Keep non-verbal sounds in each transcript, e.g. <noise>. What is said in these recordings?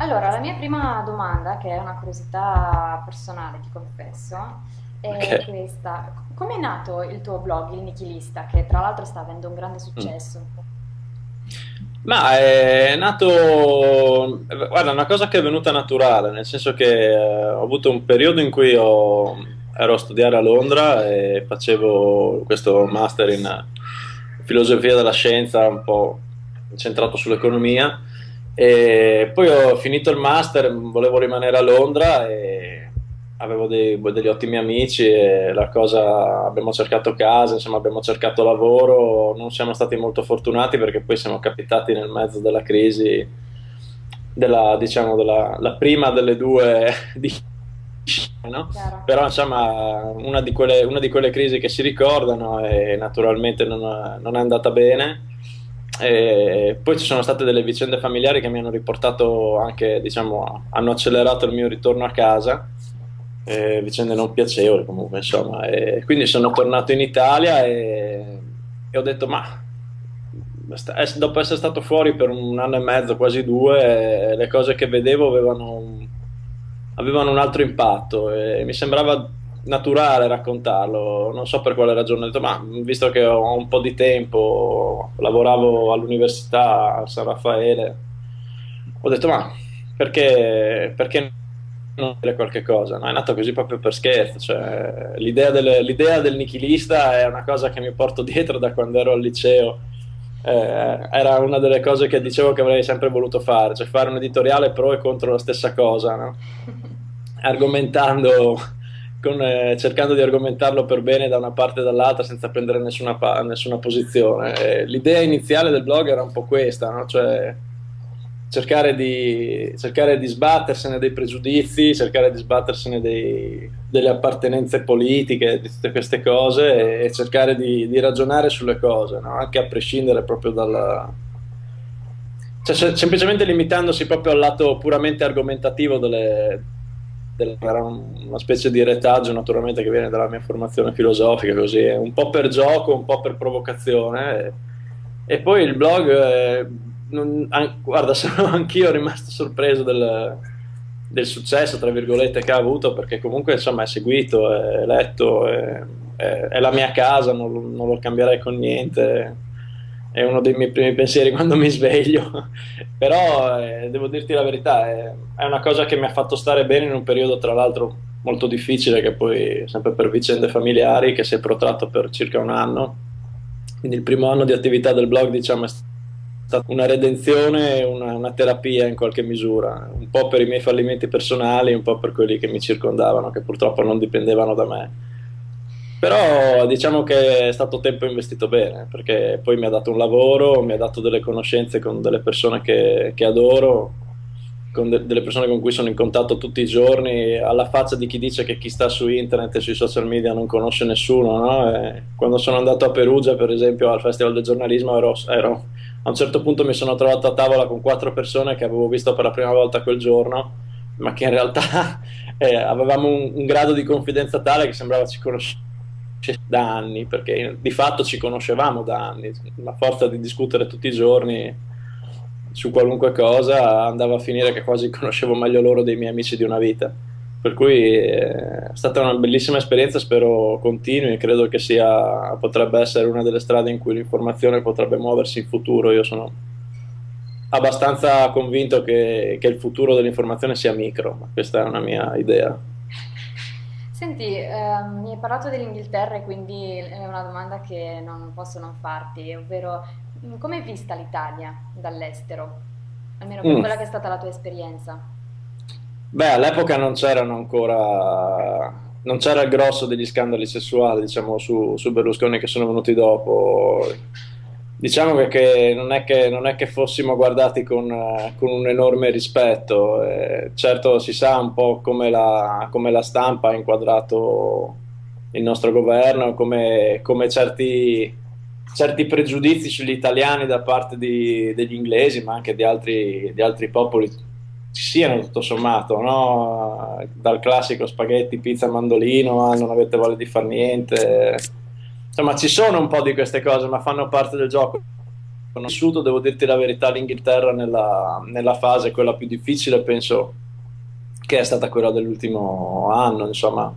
Allora, la mia prima domanda, che è una curiosità personale, ti confesso, è Ok. questa. Come è nato il tuo blog, Il Nichilista, che tra l'altro sta avendo un grande Mm. successo? Ma è nato, guarda, è una cosa che è venuta naturale, nel senso che eh, ho avuto un periodo in cui ho- ero a studiare a Londra e facevo questo master in filosofia della scienza, un po' incentrato sull'economia, e poi ho finito il master, volevo rimanere a Londra e avevo dei- degli ottimi amici e la cosa, abbiamo cercato casa, insomma abbiamo cercato lavoro, non siamo stati molto fortunati perché poi siamo capitati nel mezzo della crisi, della, diciamo, della, la prima delle due <laughs> di no? Però insomma una di quelle, una di quelle crisi che si ricordano e naturalmente non, non è andata bene. E poi ci sono state delle vicende familiari che mi hanno riportato anche, diciamo, hanno accelerato il mio ritorno a casa eh, vicende non piacevoli comunque, insomma. E quindi sono tornato in Italia e, e ho detto, ma dopo essere stato fuori per un anno e mezzo, quasi due, le cose che vedevo avevano avevano un altro impatto e mi sembrava naturale raccontarlo. Non so per quale ragione, ho detto, ma visto che ho un po' di tempo, lavoravo all'università a San Raffaele, ho detto, ma perché, perché non dire qualche cosa? No? È nato così proprio per scherzo. Cioè, l'idea del, l'idea del nichilista è una cosa che mi porto dietro da quando ero al liceo. Eh, era una delle cose che dicevo che avrei sempre voluto fare, cioè fare un editoriale pro e contro la stessa cosa, no? argomentando, con, eh, cercando di argomentarlo per bene da una parte e dall'altra senza prendere nessuna, nessuna posizione. Eh, l'idea iniziale del blog era un po' questa, no? Cioè cercare di, cercare di sbattersene dei pregiudizi, cercare di sbattersene dei- delle appartenenze politiche, di tutte queste cose e cercare di, di ragionare sulle cose, no? Anche a prescindere proprio dalla... Cioè, se- semplicemente limitandosi proprio al lato puramente argomentativo delle, del- era un- una specie di retaggio naturalmente che viene dalla mia formazione filosofica, così, un po' per gioco, un po' per provocazione. E, e poi il blog, eh, non- an- guarda, <laughs> sono anch'io rimasto sorpreso del, del successo, tra virgolette, che ha avuto, perché comunque insomma è seguito, è letto, è, è- è la mia casa, non, non lo cambierei con niente. È uno dei miei primi pensieri <laughs> quando mi sveglio, però eh, devo dirti la verità, è, è una cosa che mi ha fatto stare bene in un periodo tra l'altro molto difficile, che poi sempre per vicende familiari, che si è protratto per circa un anno. Quindi il primo anno di attività del blog, diciamo, è stata una redenzione, una, una terapia in qualche misura, un po' per i miei fallimenti personali, un po' per quelli che mi circondavano, che purtroppo non dipendevano da me. Però diciamo che è stato tempo investito bene, perché poi mi ha dato un lavoro, mi ha dato delle conoscenze con delle persone che, che adoro, con de- delle persone con cui sono in contatto tutti i giorni, alla faccia di chi dice che chi sta su internet e sui social media non conosce nessuno, no? Quando sono andato a Perugia, per esempio, al Festival del giornalismo, ero, ero- a un certo punto mi sono trovato a tavola con quattro persone che avevo visto per la prima volta quel giorno, ma che in realtà <laughs> eh, avevamo un, un grado di confidenza tale che sembrava ci conoscessimo da anni, perché di fatto ci conoscevamo da anni, a forza di discutere tutti i giorni su qualunque cosa andava a finire che quasi <laughs> conoscevo meglio loro dei miei amici di una vita. Per cui eh, è stata una bellissima esperienza, spero continui, credo che sia, potrebbe essere una delle strade in cui l'informazione potrebbe muoversi in futuro. Io sono abbastanza convinto che, che il futuro dell'informazione sia micro, ma questa è una mia idea. Senti, ehm, mi hai parlato dell'Inghilterra e quindi è una domanda che non posso non farti, ovvero come è vista l'Italia dall'estero? Almeno per Mm. quella che è stata la tua esperienza. Beh, all'epoca non c'erano ancora, non c'era il grosso degli scandali sessuali, diciamo, su, su Berlusconi che sono venuti dopo. Diciamo che, non è che, non è che fossimo guardati con, eh, con un enorme rispetto. eh, certo si sa un po' come la, come la stampa ha inquadrato il nostro governo, come, come certi, certi pregiudizi sugli italiani da parte di- degli inglesi, ma anche di altri, di altri popoli ci siano tutto sommato, no? Dal classico spaghetti, pizza, mandolino, a non avete voglia di far niente. Insomma, ci sono un po' di queste cose, ma fanno parte del gioco. ho vissuto, devo dirti la verità, l'Inghilterra nella, nella fase quella più difficile, penso che è stata quella dell'ultimo anno, insomma,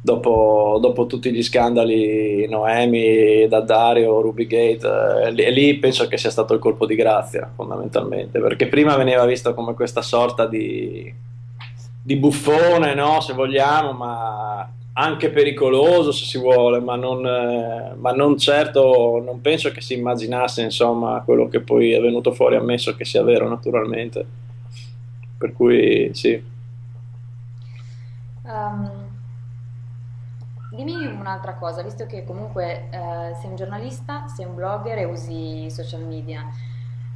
dopo, dopo, tutti gli scandali Noemi, Daddario, Rubygate, eh, e lì penso che sia stato il colpo di grazia, fondamentalmente, perché prima veniva visto come questa sorta di, di buffone, no? se vogliamo, ma anche pericoloso se si vuole, ma non, eh, ma non, certo, non penso che si immaginasse insomma quello che poi è venuto fuori, ammesso che sia vero naturalmente. Per cui sì. Um, dimmi un'altra cosa, visto che comunque eh, sei un giornalista, sei un blogger e usi i social media.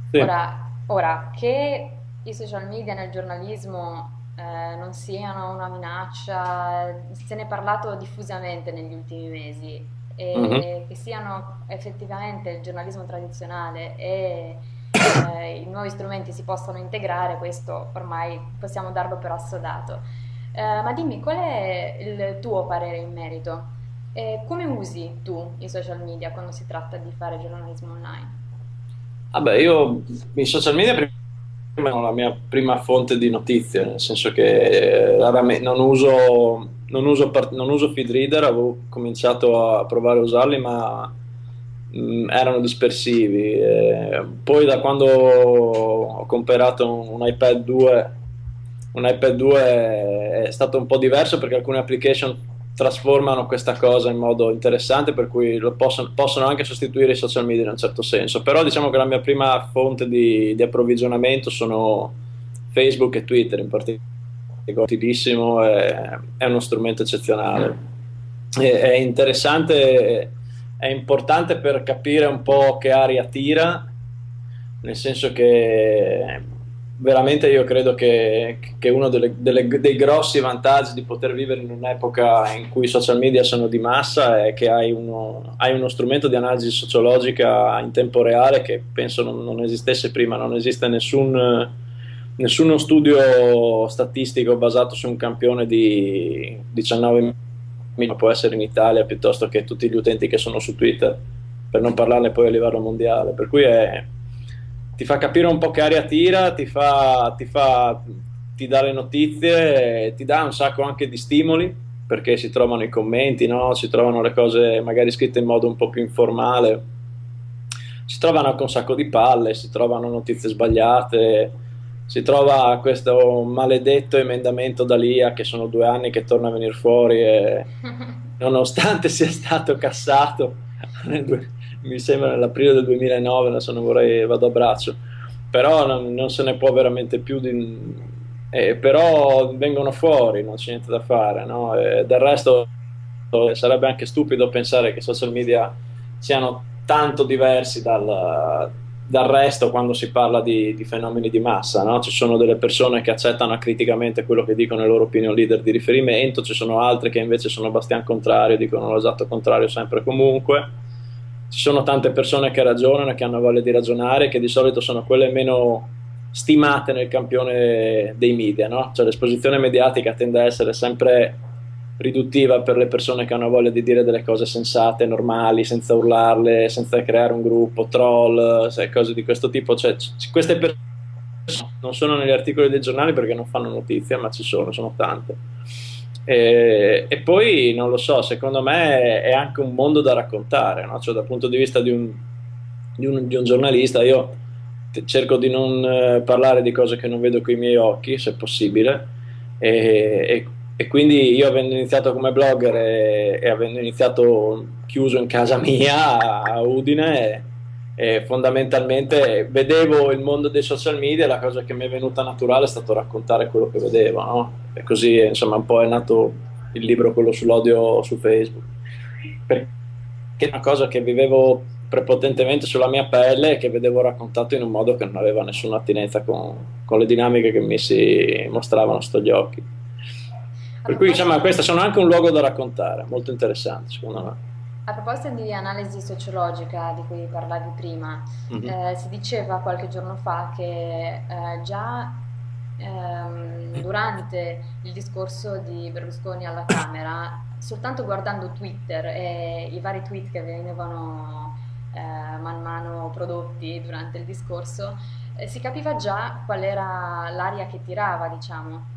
Sì. Ora, ora, che i social media nel giornalismo eh, non siano una minaccia, se ne è parlato diffusamente negli ultimi mesi e mm-hmm. che siano effettivamente il giornalismo tradizionale e eh, i nuovi strumenti si possano integrare, questo ormai possiamo darlo per assodato. Eh, ma dimmi, qual è il tuo parere in merito? E come usi tu i social media quando si tratta di fare giornalismo online? Vabbè, io i social media la mia prima fonte di notizie, nel senso che eh, non uso, non uso, non uso Feedreader, avevo cominciato a provare a usarli, ma mh, mm, erano dispersivi. E poi da quando ho comprato un, un iPad 2, un iPad 2 è stato un po' diverso perché alcune application trasformano questa cosa in modo interessante per cui possono, possono, anche sostituire i social media in un certo senso. Però diciamo che la mia prima fonte di, di approvvigionamento sono Facebook e Twitter in particolare è è uno strumento eccezionale. È, è interessante è importante per capire un po' che aria tira nel senso che veramente io credo che, che uno delle, delle, dei grossi vantaggi di poter vivere in un'epoca in cui i social media sono di massa è che hai uno, hai uno strumento di analisi sociologica in tempo reale che penso non, non esistesse prima, non esiste nessun, nessuno studio statistico basato su un campione di 19 milioni, può essere in Italia piuttosto che tutti gli utenti che sono su Twitter, per non parlarne poi a livello mondiale, per cui è ti fa capire un po' che aria tira, ti, fa, ti, fa, ti dà le notizie, ti dà un sacco anche di stimoli perché si trovano i commenti, no? si trovano le cose magari scritte in modo un po' più informale, si trovano anche un sacco di palle, si trovano notizie sbagliate, si trova questo maledetto emendamento da Lia che sono due anni che torna a venire fuori e <laughs> nonostante sia stato cassato <laughs> mi sembra nell'aprile del 2009, adesso non vorrei, vado a braccio, però non, non se ne può veramente più di... Eh, però vengono fuori, non c'è niente da fare, no? del resto sarebbe anche stupido pensare che i social media siano tanto diversi dal, dal resto quando si parla di, di fenomeni di massa, no? ci sono delle persone che accettano acriticamente quello che dicono i loro opinion leader di riferimento, ci sono altre che invece sono abbastanza contrario, dicono l'esatto contrario sempre e comunque ci sono tante persone che ragionano che hanno voglia di ragionare, che di solito sono quelle meno stimate nel campione dei media, no? Cioè l'esposizione mediatica tende a essere sempre riduttiva per le persone che hanno voglia di dire delle cose sensate, normali, senza urlarle, senza creare un gruppo, troll, sai, cose di questo tipo. Cioè, queste persone non sono negli articoli dei giornali perché non fanno notizia, ma ci sono, sono tante. E, e, poi non lo so, secondo me è anche un mondo da raccontare, no? cioè, dal punto di vista di un, di un, di un giornalista, io cerco di non eh, parlare di cose che non vedo con i miei occhi, se possibile, e, e, e quindi io avendo iniziato come blogger e, avendo iniziato chiuso in casa mia a Udine, e fondamentalmente vedevo il mondo dei social media la cosa che mi è venuta naturale è stato raccontare quello che vedevo no? e così insomma un po' è nato il libro quello sull'odio su Facebook. Perché è una cosa che vivevo prepotentemente sulla mia pelle e che vedevo raccontato in un modo che non aveva nessuna attinenza con, con le dinamiche che mi si mostravano sotto gli occhi. Per cui diciamo queste sono anche un luogo da raccontare molto interessante secondo me a proposito di analisi sociologica di cui parlavi prima, mm-hmm. eh, si diceva qualche giorno fa che eh, già ehm, durante il discorso di Berlusconi alla Camera, soltanto guardando Twitter e i vari tweet che venivano eh, man mano prodotti durante il discorso, eh, si capiva già qual era l'aria che tirava, diciamo.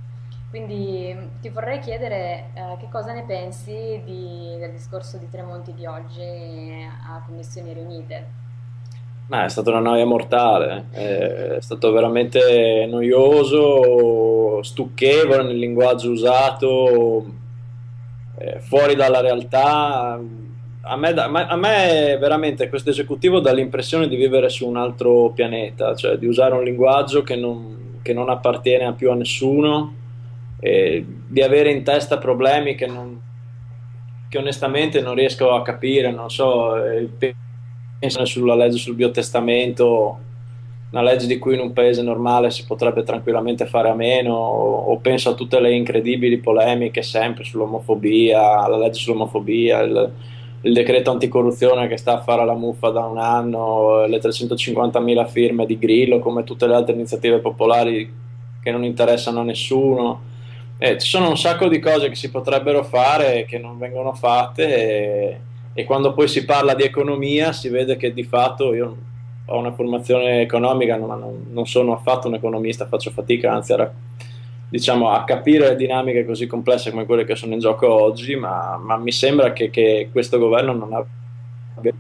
Quindi ti vorrei chiedere eh, che cosa ne pensi di- del discorso di Tremonti di oggi a Commissioni riunite. Ma è stata una noia mortale, eh, è stato veramente noioso, stucchevole nel linguaggio usato, eh, fuori dalla realtà. A me, a me veramente questo esecutivo dà l'impressione di vivere su un altro pianeta, cioè di usare un linguaggio che non, che non appartiene più a nessuno, e di avere in testa problemi che, non- che onestamente non riesco a capire, non so, eh, penso sulla legge sul biotestamento, una legge di cui in un paese normale si potrebbe tranquillamente fare a meno, o, o penso a tutte le incredibili polemiche sempre sull'omofobia, la legge sull'omofobia, il, il decreto anticorruzione che sta a fare la muffa da un anno, le 350.000 firme di Grillo, come tutte le altre iniziative popolari che non interessano a nessuno. Eh, ci sono un sacco di cose che si potrebbero fare che non vengono fatte e, e quando poi si parla di economia si vede che di fatto io ho una formazione economica, non, non- non sono affatto un economista, faccio fatica anzi a, diciamo, a capire dinamiche così complesse come quelle che sono in gioco oggi, ma, ma mi sembra che, che questo governo non abbia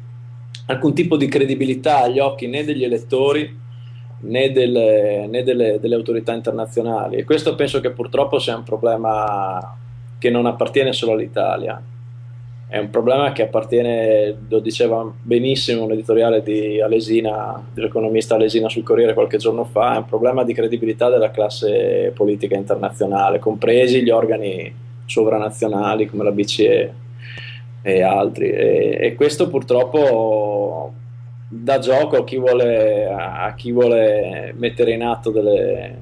alcun tipo di credibilità agli occhi né degli elettori né delle, né delle- delle autorità internazionali. E questo penso che purtroppo sia un problema che non appartiene solo all'Italia. È un problema che appartiene, lo diceva benissimo un editoriale di Alesina, dell'economista Alesina sul Corriere qualche giorno fa, è un problema di credibilità della classe politica internazionale, compresi gli organi sovranazionali come la BCE e altri. E, e questo purtroppo dà gioco a chi vuole, a chi vuole mettere in atto delle,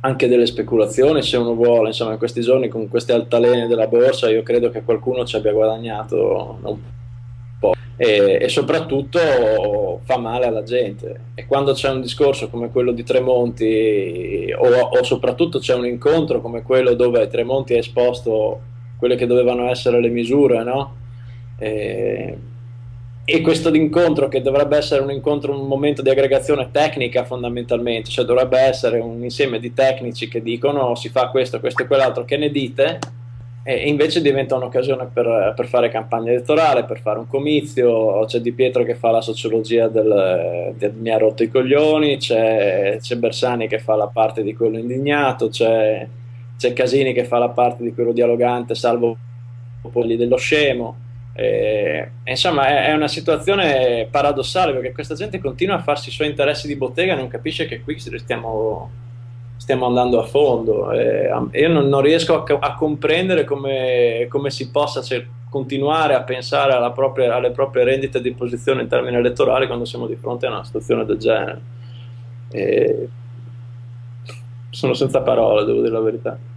anche delle speculazioni, se uno vuole, insomma, in questi giorni con queste altalene della borsa, io credo che qualcuno ci abbia guadagnato un po' e, e soprattutto fa male alla gente. E quando c'è un discorso come quello di Tremonti, o, o soprattutto c'è un incontro come quello dove Tremonti ha esposto quelle che dovevano essere le misure, no? E, e questo incontro che dovrebbe essere un incontro, un momento di aggregazione tecnica fondamentalmente, cioè dovrebbe essere un insieme di tecnici che dicono si fa questo, questo e quell'altro, che ne dite? E invece diventa un'occasione per, per fare campagna elettorale, per fare un comizio, c'è Di Pietro che fa la sociologia del, del mi ha rotto i coglioni, c'è, Bersani che fa la parte di quello indignato, c'è Casini che fa la parte di quello dialogante, salvo quelli dello scemo. Eh, insomma, è, una situazione paradossale perché questa gente continua a farsi i suoi interessi di bottega e non capisce che qui stiamo, stiamo andando a fondo. Eh, io non, non riesco a, a comprendere come, come, si possa cer- continuare a pensare propria, alle proprie rendite di posizione in termini elettorali quando siamo di fronte a una situazione del genere. Eh, sono senza parole, devo dire la verità.